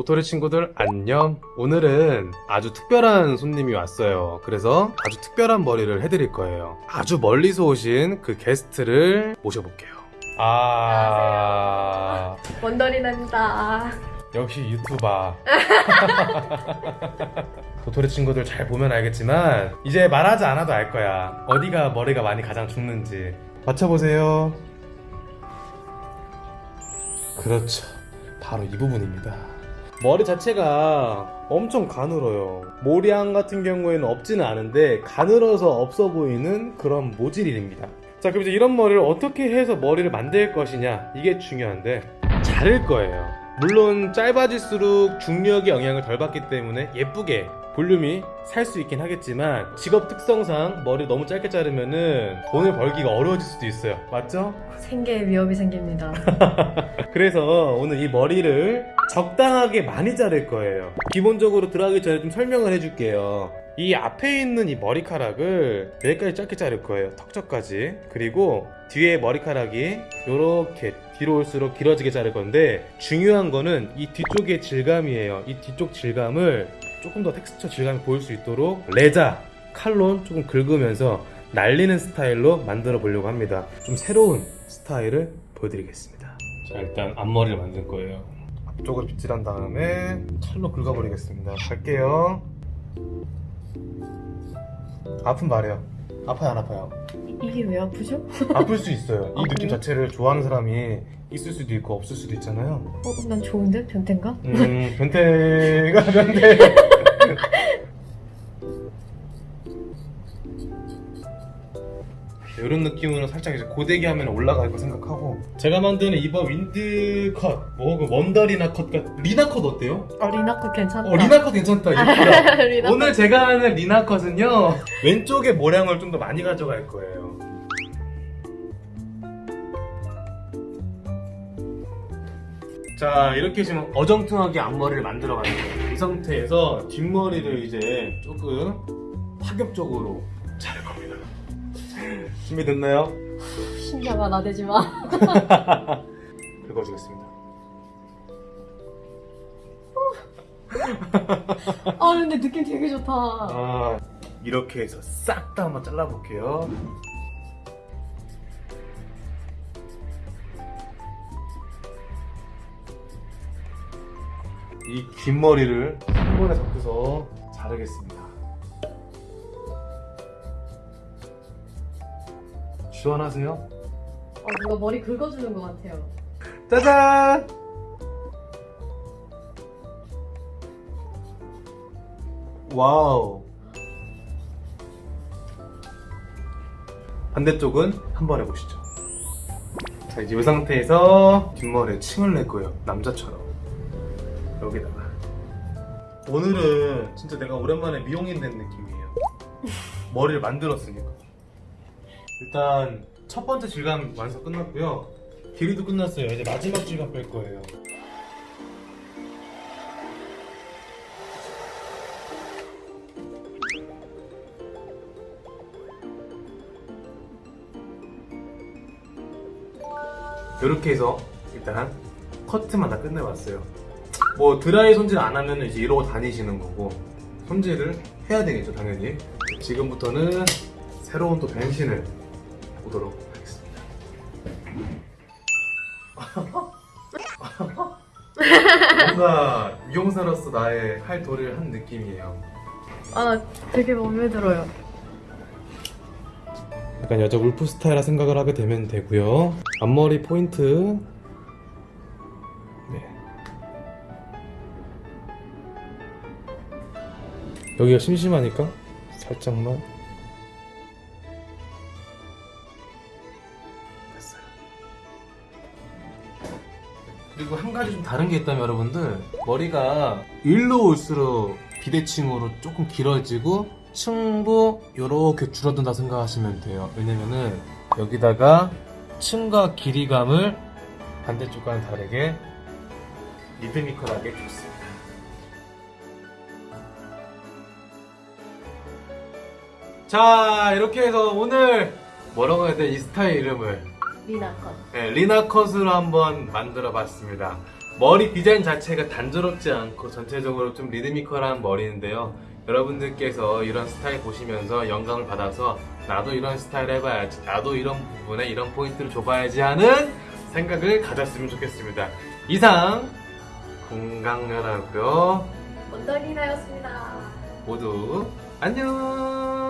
도토리 친구들 안녕. 오늘은 아주 특별한 손님이 왔어요. 그래서 아주 특별한 머리를 해드릴 거예요. 아주 멀리서 오신 그 게스트를 모셔볼게요. 아. 원더리나입니다. 역시 유튜버. 도토리 친구들 잘 보면 알겠지만 이제 말하지 않아도 알 거야. 어디가 머리가 많이 가장 죽는지. 맞춰보세요. 그렇죠. 바로 이 부분입니다 머리 자체가 엄청 가늘어요. 모리앙 같은 경우에는 없지는 않은데 가늘어서 없어 보이는 그런 모질입니다. 자 그럼 이제 이런 머리를 어떻게 해서 머리를 만들 것이냐? 이게 중요한데 자를 거예요. 물론 짧아질수록 중력의 영향을 덜 받기 때문에 예쁘게 볼륨이 살 수 있긴 하겠지만 직업 특성상 머리 너무 짧게 자르면은 돈을 벌기가 어려워질 수도 있어요. 맞죠? 생계에 위협이 생깁니다. 그래서 오늘 이 머리를 적당하게 많이 자를 거예요. 기본적으로 들어가기 전에 좀 설명을 해줄게요. 이 앞에 있는 이 머리카락을 여기까지 짧게 자를 거예요. 턱저까지. 그리고 뒤에 머리카락이 이렇게 뒤로 올수록 길어지게 자를 건데 중요한 거는 이 뒤쪽의 질감이에요. 이 뒤쪽 질감을 조금 더 텍스처 질감이 보일 수 있도록 레자 칼로 조금 긁으면서 날리는 스타일로 만들어 보려고 합니다. 좀 새로운 스타일을 보여드리겠습니다. 자 일단 앞머리를 만들 거예요. 앞쪽을 빗질한 다음에 칼로 긁어버리겠습니다. 갈게요. 아픈 말이에요. 아파요 안 아파요? 이게 왜 아프죠? 아플 수 있어요 이 아, 느낌 그래요? 자체를 좋아하는 사람이 있을 수도 있고 없을 수도 있잖아요 어, 난 좋은데? 변태인가? 음 변태가 변태 이런 느낌으로 살짝 이제 고데기 하면 올라갈 거 생각하고 제가 만드는 이번 wind 컷, 뭐, 그 원더리나 컷, 리나 컷 어때요? 어, 리나 컷 괜찮다. 어, 리나 컷 괜찮다. 예쁘다. 리나 컷. 오늘 제가 하는 리나 컷은요, 왼쪽에 모량을 좀 더 많이 가져갈 거예요. 자, 이렇게 지금 어정쩡하게 앞머리를 만들어 가는 거예요. 이 상태에서 뒷머리를 이제 조금 파격적으로. 준비됐나요? 신장아 나대지 마. 긁어주겠습니다. 아 근데 느낌 되게 좋다. 아, 이렇게 해서 싹 다 한번 잘라볼게요. 이 긴 머리를 한 번에 잡고서 자르겠습니다. 시원하세요? 어, 누가 머리 긁어주는 것 같아요. 짜잔! 와우. 반대쪽은 한번 해보시죠. 자, 이제 이 상태에서 뒷머리에 침을 낼 거예요. 남자처럼. 여기다가. 오늘은 진짜 내가 오랜만에 미용인 된 느낌이에요. 머리를 만들었으니까. 일단 첫 번째 질감 완성 끝났고요. 길이도 끝났어요. 이제 마지막 질감 뺄 거예요. 이렇게 해서 일단 커트만 다 끝내봤어요. 뭐 드라이 손질 안 하면 이제 이러고 다니시는 거고 손질을 해야 되겠죠 당연히. 지금부터는 새로운 또 변신을 보도록 하겠습니다. 뭔가 미용사로서 나의 할 도리를 한 느낌이에요. 아 되게 마음에 들어요. 약간 여자 울프 스타일라 생각을 하게 되면 되고요. 앞머리 포인트. 네. 여기가 심심하니까 살짝만. 가지 좀 다른 게 있다면 여러분들 머리가 일로 올수록 비대칭으로 조금 길어지고 층도 이렇게 줄어든다 생각하시면 돼요. 왜냐면은 여기다가 층과 길이감을 반대쪽과는 다르게 리드미컬하게 줬습니다. 자 이렇게 해서 오늘 뭐라고 해야 돼? 이 스타일 이름을 리나컷. 네, 리나 컷으로 한번 만들어 봤습니다. 머리 디자인 자체가 단조롭지 않고 전체적으로 좀 리드미컬한 머리인데요. 여러분들께서 이런 스타일 보시면서 영감을 받아서 나도 이런 스타일 해봐야지, 나도 이런 부분에 이런 포인트를 줘봐야지 하는 생각을 가졌으면 좋겠습니다. 이상 공강연하고요. 원장이나였습니다. 모두 안녕.